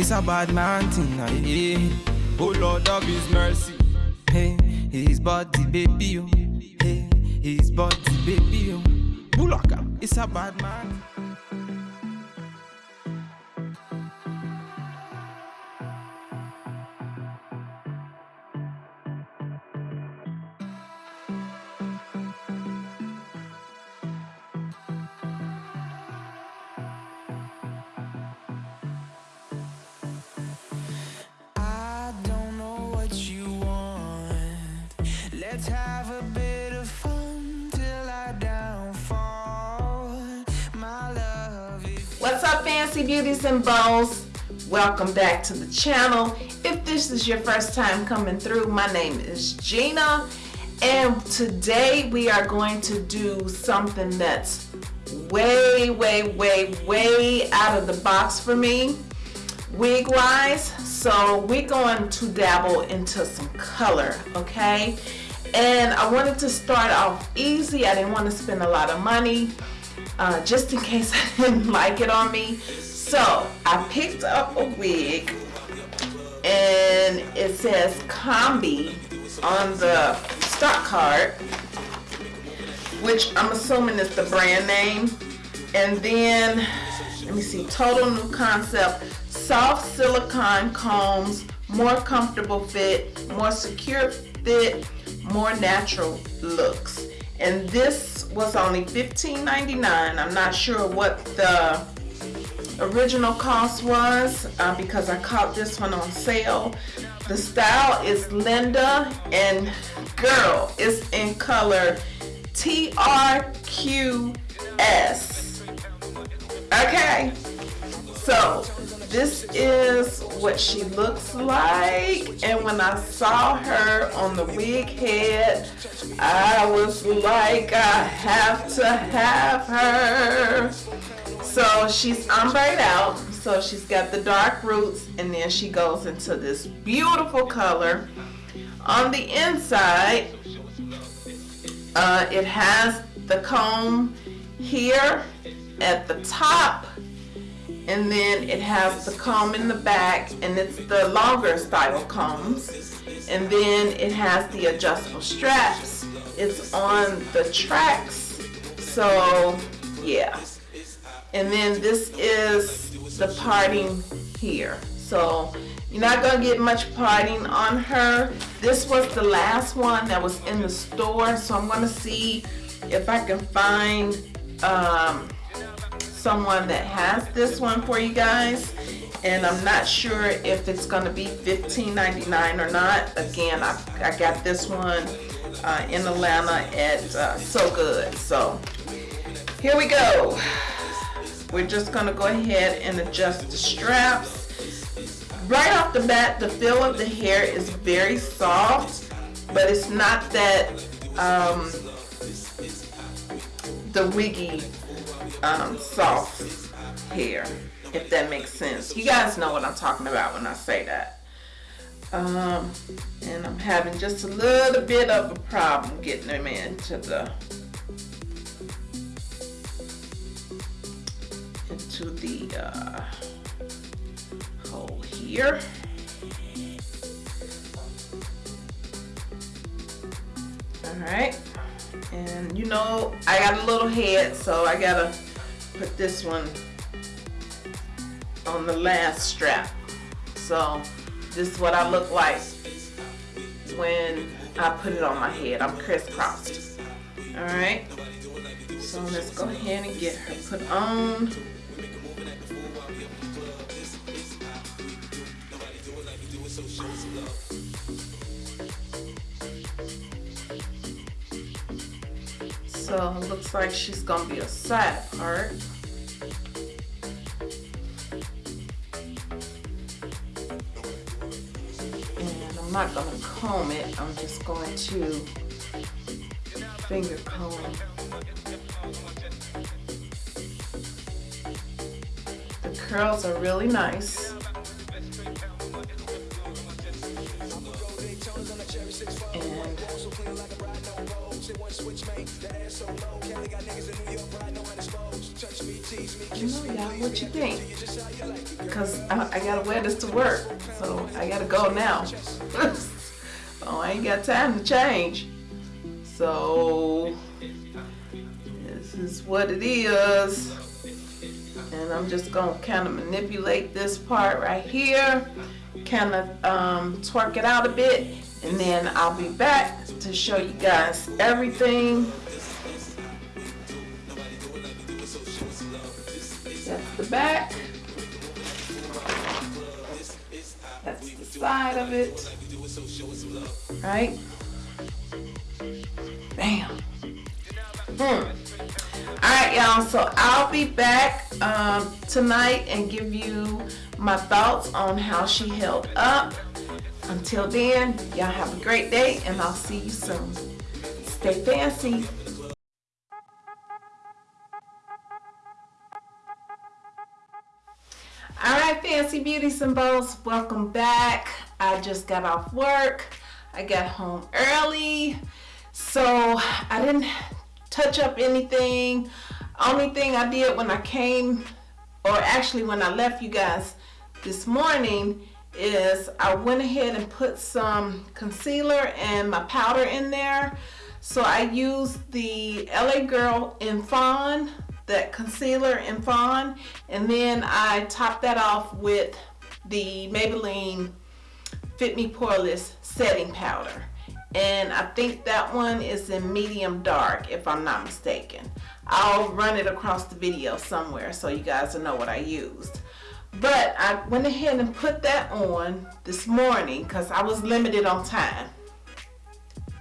It's a bad man thing, yeah. Oh Lord of His mercy. Hey, his body, baby, oh. Hey, his body, baby, oh. Bulaka, it's a bad man. What's up, fancy beauties and bows? Welcome back to the channel. If this is your first time coming through, my name is Gina, and today we are going to do something that's way, way, way, way out of the box for me, wig wise. So we're going to dabble into some color, okay? And I wanted to start off easy. I didn't want to spend a lot of money uh, just in case I didn't like it on me. So I picked up a wig and it says Combi on the stock card, which I'm assuming is the brand name. And then, let me see, total new concept, soft silicone combs, more comfortable fit, more secure fit, more natural looks. And this was only $15.99. I'm not sure what the original cost was uh, because I caught this one on sale. The style is Linda and girl is in color TRQS. Okay, so this is what she looks like. And when I saw her on the wig head I was like I have to have her. So she's ombre out. So she's got the dark roots and then she goes into this beautiful color. On the inside uh, it has the comb here at the top and then it has the comb in the back and it's the longer style combs. And then it has the adjustable straps. It's on the tracks. So yeah. And then this is the parting here. So you're not gonna get much parting on her. This was the last one that was in the store so I'm gonna see if I can find um, someone that has this one for you guys and I'm not sure if it's going to be $15.99 or not. Again I, I got this one uh, in Atlanta at uh, So Good. So here we go. We're just going to go ahead and adjust the straps. Right off the bat the feel of the hair is very soft but it's not that um, the wiggy um, soft hair, if that makes sense. You guys know what I'm talking about when I say that. Um, and I'm having just a little bit of a problem getting them into the into the uh, hole here. All right and you know I got a little head so I gotta put this one on the last strap. So this is what I look like when I put it on my head. I'm crisscrossed. All right so let's go ahead and get her put on. So it looks like she's gonna be a side part. I'm not gonna comb it, I'm just going to finger comb. The curls are really nice. You know, y'all, what you think? Because I, I gotta wear this to work, so I gotta go now. oh, I ain't got time to change. So, this is what it is. And I'm just gonna kind of manipulate this part right here, kind of um, twerk it out a bit, and then I'll be back to show you guys everything. Back. That's the side of it. Right? Bam. Hmm. Alright, y'all. So I'll be back um, tonight and give you my thoughts on how she held up. Until then, y'all have a great day and I'll see you soon. Stay fancy. Fancy Beauties and Bows, welcome back. I just got off work. I got home early. So I didn't touch up anything. Only thing I did when I came, or actually when I left you guys this morning, is I went ahead and put some concealer and my powder in there. So I used the LA Girl in Fawn, that concealer in Fawn, and then I topped that off with the Maybelline Fit Me Poreless setting powder. And I think that one is in medium dark, if I'm not mistaken. I'll run it across the video somewhere so you guys will know what I used. But I went ahead and put that on this morning because I was limited on time.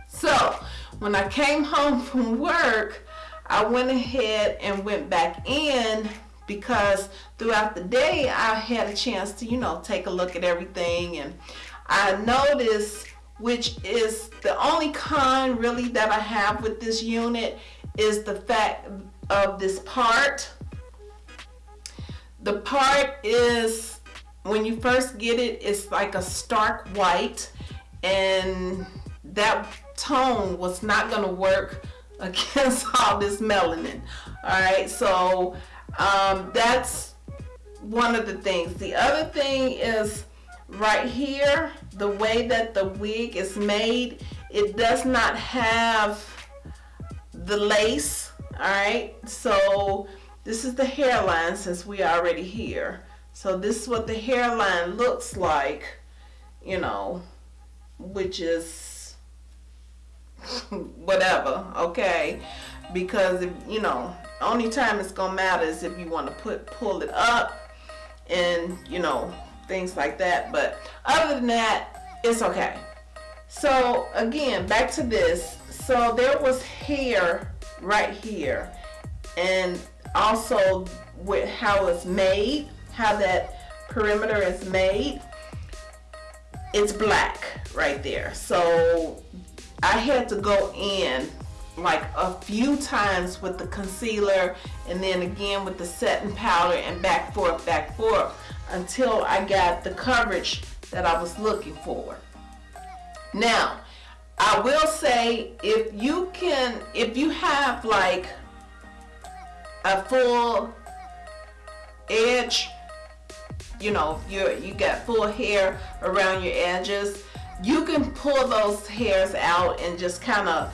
So when I came home from work, I went ahead and went back in because throughout the day I had a chance to, you know, take a look at everything. And I noticed which is the only con really that I have with this unit is the fact of this part. The part is when you first get it it's like a stark white and that tone was not going to work against all this melanin. All right so um, that's one of the things. The other thing is right here the way that the wig is made it does not have the lace all right? So this is the hairline since we are already here. So this is what the hairline looks like, you know, which is whatever, okay? Because, if, you know, only time it's to matter is if you want to put pull it up and, you know, things like that. But other than that, it's okay. So again, back to this. So there was hair right here. And also with how it's made, how that perimeter is made, it's black right there. So I had to go in like a few times with the concealer and then again with the setting powder and back forth, back forth until I got the coverage that I was looking for. Now, I will say if you can, if you have like a full edge you know you you got full hair around your edges you can pull those hairs out and just kind of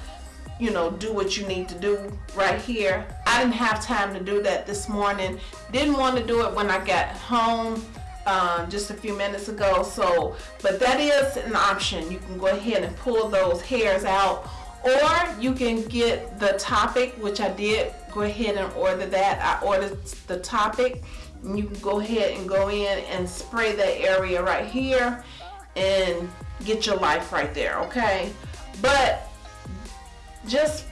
you know do what you need to do right here. I didn't have time to do that this morning. Didn't want to do it when I got home um, just a few minutes ago so but that is an option. You can go ahead and pull those hairs out or you can get the Toppik which I did go ahead and order that. I ordered the Toppik and you can go ahead and go in and spray that area right here and get your life right there okay but just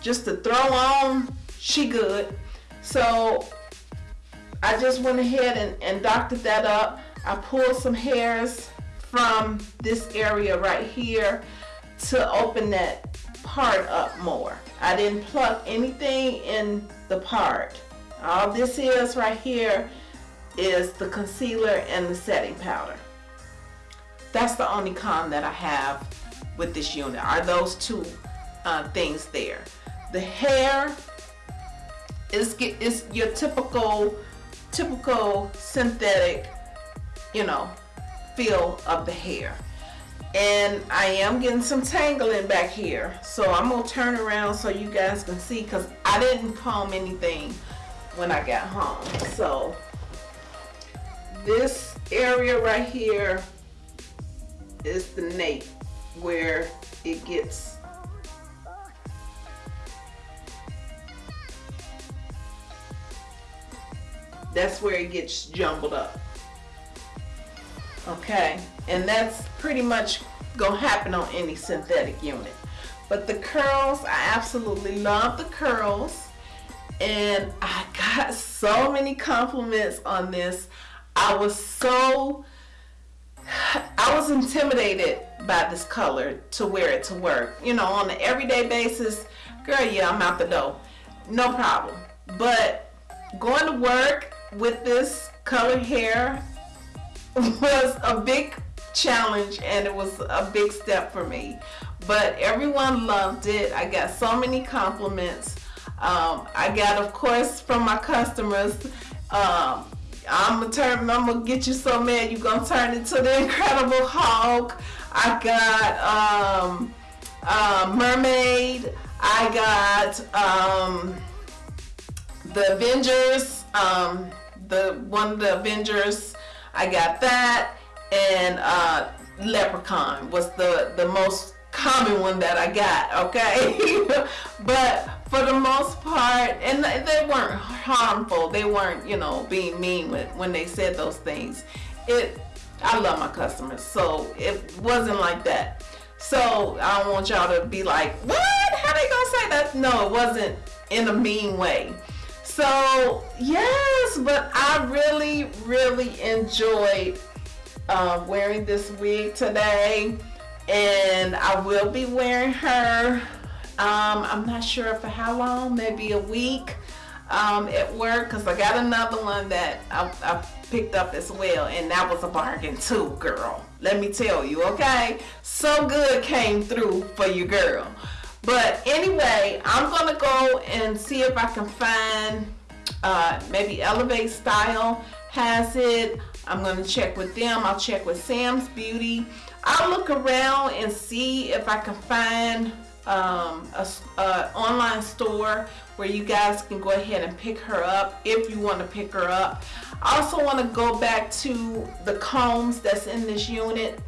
just to throw on she good so I just went ahead and, and doctored that up I pulled some hairs from this area right here to open that part up more. I didn't pluck anything in the part. All this is right here is the concealer and the setting powder. That's the only con that I have with this unit are those two uh, things there. The hair is it's your typical typical synthetic, you know, feel of the hair. And I am getting some tangling back here. So I'm gonna turn around so you guys can see because I didn't comb anything when I got home. So this area right here is the nape where it gets that's where it gets jumbled up. Okay and that's pretty much gonna happen on any synthetic unit. But the curls I absolutely love the curls and I got so many compliments on this. I was so I was intimidated by this color to wear it to work. You know on an everyday basis girl yeah I'm out the door. No problem. But going to work with this colored hair was a big challenge and it was a big step for me. But everyone loved it. I got so many compliments. Um, I got of course from my customers. Um, I'm gonna turn I'm gonna get you so mad you're gonna turn into the Incredible Hulk. I got um, uh, Mermaid. I got um, the Avengers um, the one of the Avengers. I got that. And uh, Leprechaun was the the most common one that I got okay? But for the most part and they weren't harmful. They weren't you know being mean with when they said those things. It I love my customers so it wasn't like that. So I don't want y'all to be like what? How they gonna say that? No it wasn't in a mean way. So yes but I really really enjoyed uh, wearing this wig today and I will be wearing her um, I'm not sure for how long maybe a week um, at work because I got another one that I, I picked up as well and that was a bargain too girl. Let me tell you okay? So good came through for you girl. But anyway I'm gonna go and see if I can find uh, maybe Elevate Style has it. I'm gonna check with them. I'll check with Sam's Beauty. I'll look around and see if I can find um, a, a, online store where you guys can go ahead and pick her up if you want to pick her up. I also want to go back to the combs that's in this unit.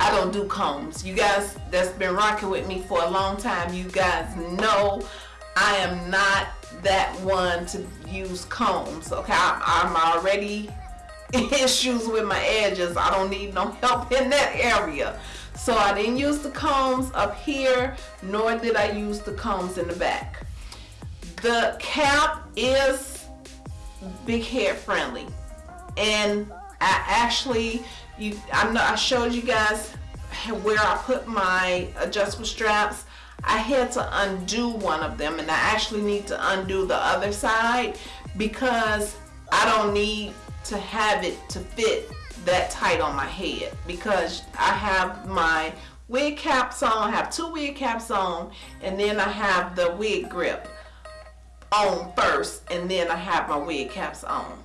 I don't do combs. You guys that's been rocking with me for a long time, you guys know I am not that one to use combs. Okay, I'm already issues with my edges. I don't need no help in that area. So I didn't use the combs up here, nor did I use the combs in the back. The cap is big hair friendly. And I actually, you, I, know, I showed you guys where I put my adjustable straps. I had to undo one of them and I actually need to undo the other side because I don't need to have it to fit that tight on my head because I have my wig caps on, I have two wig caps on, and then I have the wig grip on first, and then I have my wig caps on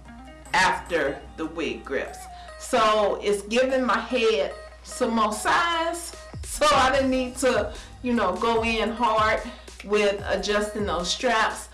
after the wig grips. So it's giving my head some more size, so I didn't need to, you know, go in hard with adjusting those straps.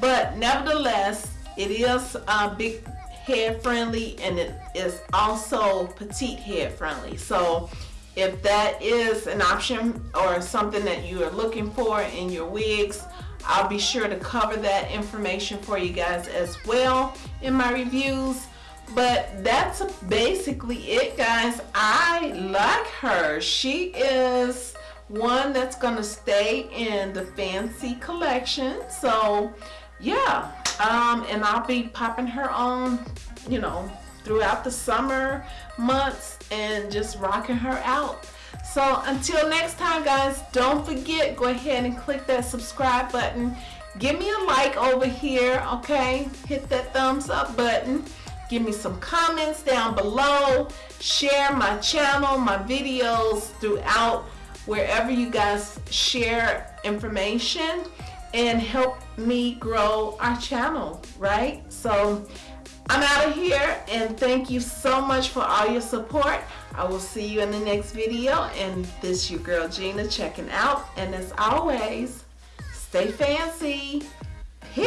But nevertheless, it is a big head friendly and it is also petite hair friendly. So if that is an option or something that you are looking for in your wigs, I'll be sure to cover that information for you guys as well in my reviews. But that's basically it guys. I like her. She is one that's gonna stay in the fancy collection. So yeah, um, and I'll be popping her on, you know, throughout the summer months and just rocking her out. So until next time guys, don't forget, go ahead and click that subscribe button. Give me a like over here, okay? Hit that thumbs up button. Give me some comments down below. Share my channel, my videos throughout wherever you guys share information and help me grow our channel, right? So I'm out of here and thank you so much for all your support. I will see you in the next video and this your girl Gina checking out and as always, stay fancy. Peace!